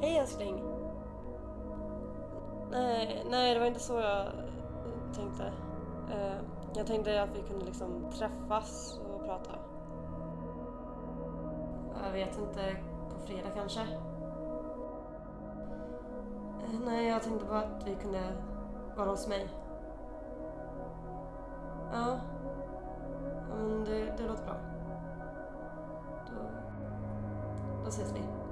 Hej älskling. Nej, nej, det var inte så jag tänkte. Eh, jag tänkte att vi kunde liksom träffas och prata. Jag vet inte, på fredag kanske? Eh, nej, jag tänkte bara att vi kunde vara hos mig. Ja. ja men det, det låter bra. Då, då ses vi.